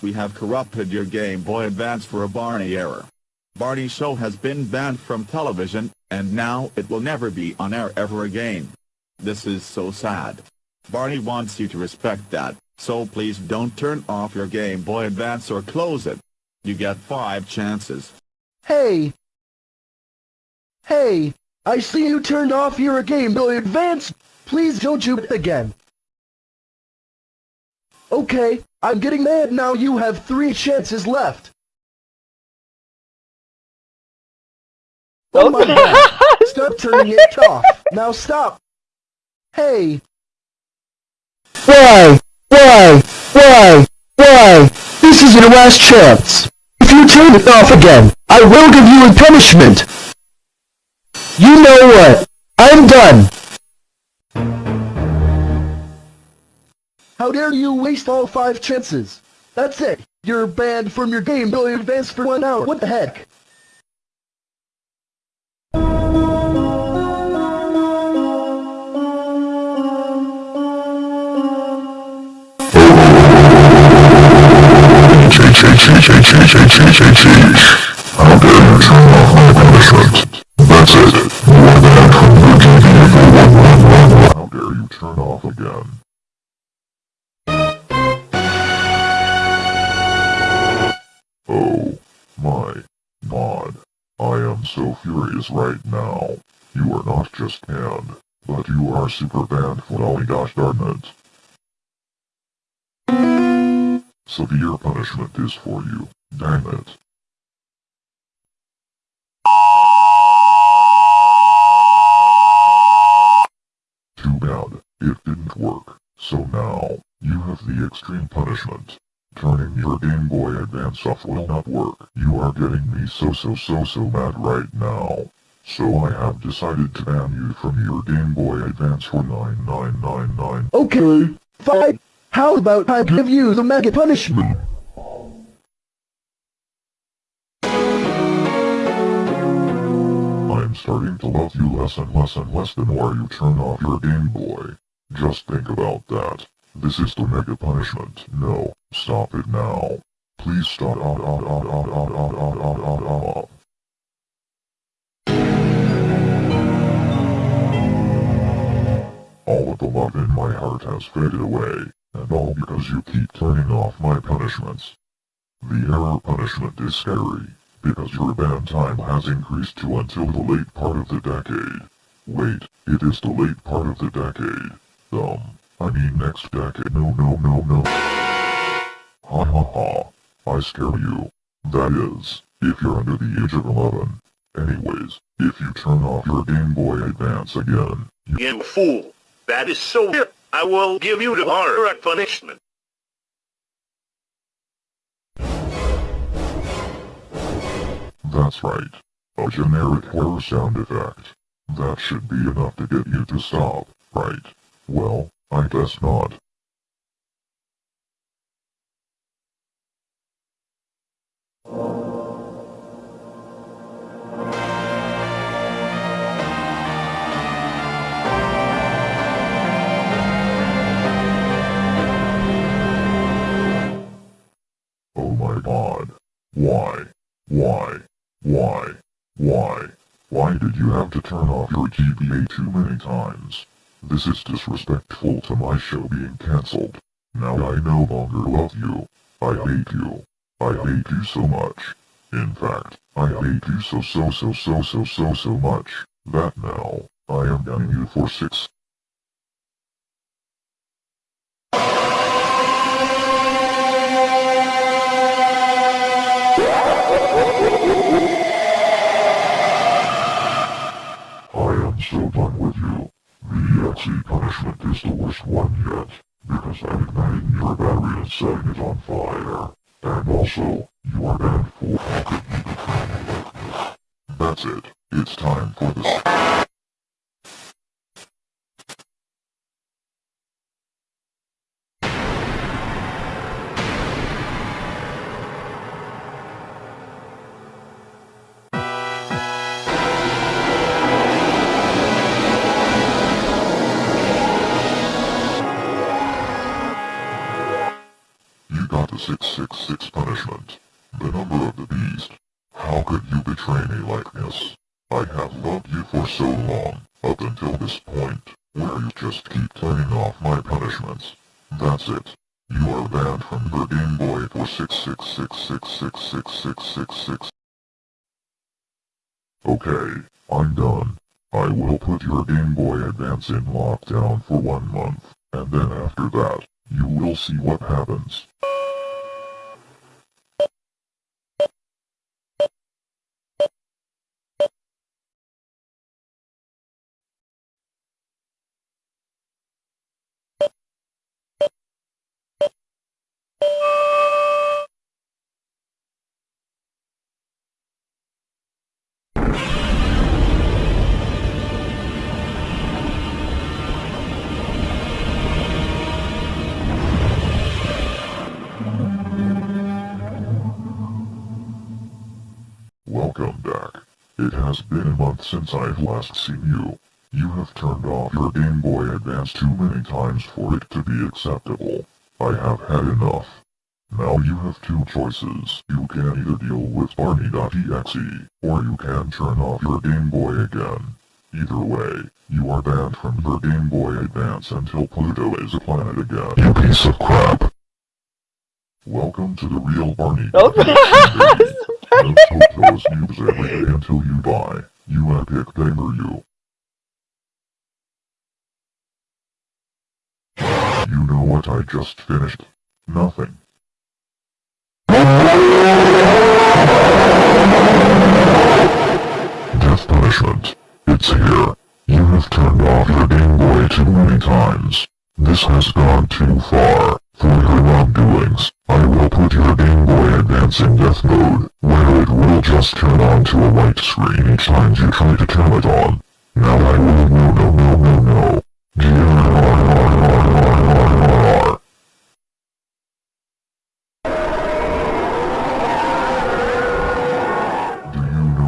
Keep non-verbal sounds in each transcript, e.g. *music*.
We have corrupted your Game Boy Advance for a Barney error. Barney Show has been banned from television, and now it will never be on air ever again. This is so sad. Barney wants you to respect that, so please don't turn off your Game Boy Advance or close it. You get five chances. Hey! Hey! I see you turned off your Game Boy Advance! Please don't do it again! Okay, I'm getting mad now you have three chances left! Oh my god! *laughs* Stop turning it off! Now stop! Hey! Why? Why? Why? Why? This is your last chance! If you turn it off again, I will give you a punishment! You know what? I'm done! How dare you waste all five chances? That's it! You're banned from your Game Boy Advance for one hour, what the heck? How again? Oh, my god. I am so furious right now. You are not just banned, but you are super banned for my gosh darn it. Severe punishment is for you, damn it. Too bad, it didn't work, so now, you have the extreme punishment. Turning your Game Boy Advance off will not work. You are getting me so so so so mad right now. So I have decided to ban you from your Game Boy Advance for 9999. Okay, fine. How about I give you the mega punishment? I'm starting to love you less and less and less the more you turn off your Game Boy. Just think about that. This is the mega punishment. No, stop it now. Please stop. All of the love in my heart has faded away, and all because you keep turning off my punishments. The error punishment is scary, because your ban time has increased to until the late part of the decade. Wait, it is the late part of the decade. I mean next decade. No, no, no, no. Ha ha ha. I scare you. That is, if you're under the age of 11. Anyways, if you turn off your Game Boy Advance again, you- You fool! That is so hip! I will give you the horror punishment. That's right. A generic horror sound effect. That should be enough to get you to stop, right? Well, I guess not. Oh my god. Why? Why? Why? Why? Why did you have to turn off your GBA too many times? This is disrespectful to my show being cancelled. Now I no longer love you. I hate you. I hate you so much. In fact, I hate you so so so so so so so much, that now, I am banning you for six. Is the worst one yet, because I'm igniting your battery and setting it on fire. And also, you are banned for how could you time for like it. It's time for this. number of the beast. How could you betray me like this? I have loved you for so long, up until this point, where you just keep turning off my punishments. That's it. You are banned from the Game Boy for 666666666. Okay, I'm done. I will put your Game Boy Advance in lockdown for one month, and then after that, you will see what happens. Has been a month since I've last seen you. You have turned off your Game Boy Advance too many times for it to be acceptable. I have had enough. Now you have two choices. You can either deal with Barney.exe, or you can turn off your Game Boy again. Either way, you are banned from your Game Boy Advance until Pluto is a planet again. You piece of crap. Welcome to the real Barney. Oh. *laughs* Those every day until you die. You epic gamer you. You know what I just finished? Nothing. Death punishment. It's here. You have turned off your Game Boy too many times. This has gone too far. For your wrongdoings, In death mode, where it will just turn on to a white screen each time you try to turn it on. Now I will no no no no no. Do you know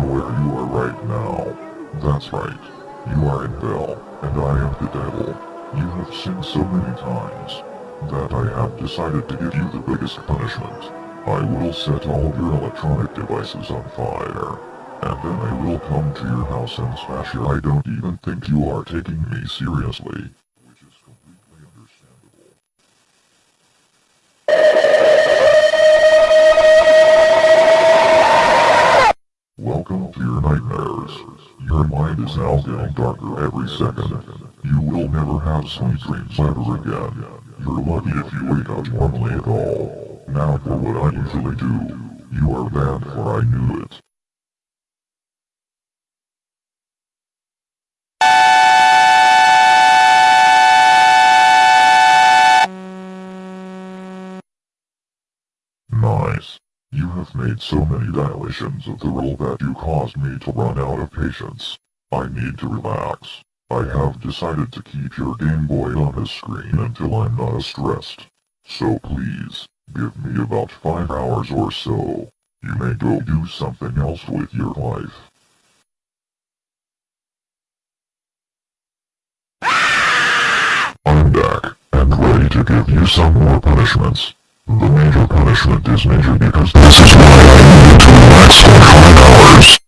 where you are right now? That's right. You are in Bell, and I am the devil. You have sinned so many times that I have decided to give you the biggest punishment. I will set all of your electronic devices on fire, and then I will come to your house and smash your I don't even think you are taking me seriously. Which is completely understandable. Welcome to your nightmares. Your mind is now getting darker every second. You will never have sweet dreams ever again. You're lucky if you wake up normally at all. Now for what I usually do. You are bad for I knew it. Nice. You have made so many dilations of the roll that you caused me to run out of patience. I need to relax. I have decided to keep your Game Boy on his screen until I'm not as stressed. So please, give me about 5 hours or so. You may go do something else with your life. I'm back, and ready to give you some more punishments. The major punishment is major because this is why I needed to relax for 5 hours.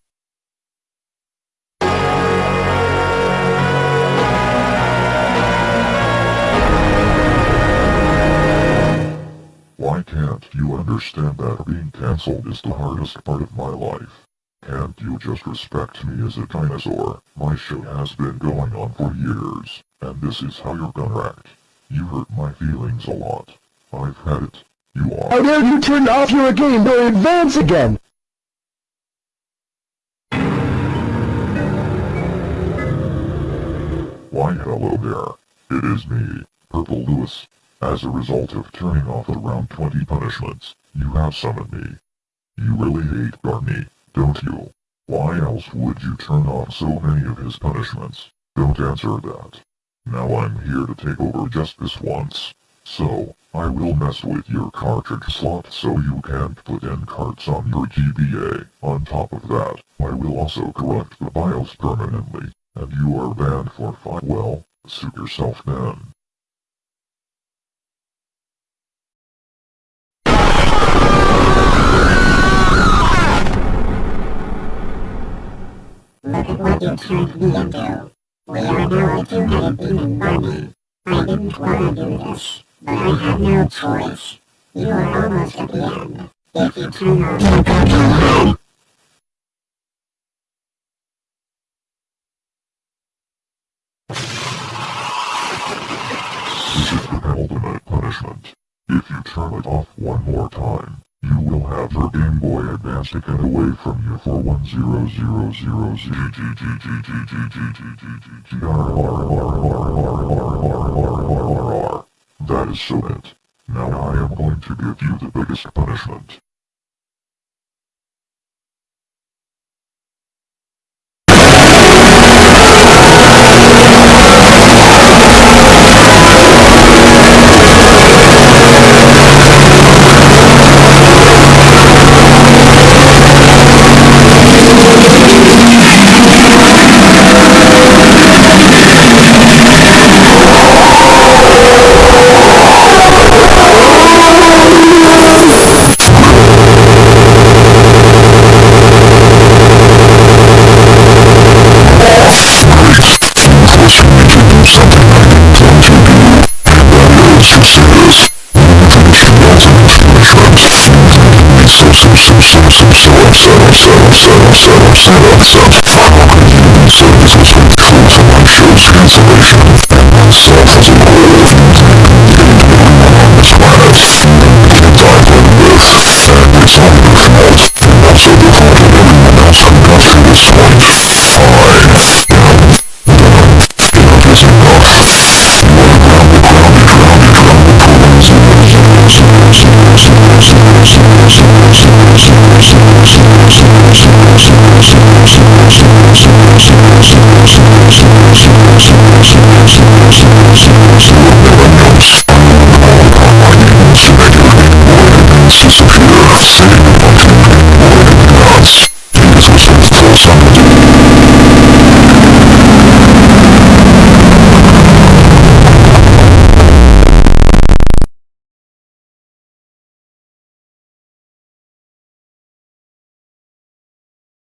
Why can't you understand that being cancelled is the hardest part of my life? Can't you just respect me as a dinosaur? My show has been going on for years, and this is how you're gonna act. You hurt my feelings a lot. I've had it. You are- How are. dare you turn off your Game Boy Advance again? Why hello there. It is me, Purple Lewis. As a result of turning off around 20 punishments, you have summoned me. You really hate Barney, don't you? Why else would you turn off so many of his punishments? Don't answer that. Now I'm here to take over just this once. So, I will mess with your cartridge slot so you can't put in carts on your GBA. On top of that, I will also corrupt the BIOS permanently, and you are banned for five. Well, suit yourself then. What you turned me into. We are now a two-headed demon Barney. I didn't want to do this, but I had no choice. You are almost at the end. If you turn This away from you for 1000 That is so it. Now I am going to give you the biggest punishment. Follow community services with proof of my show's cancellation and myself as a Sufia, save the fucking world nuts. These are some thoughts I'm doing.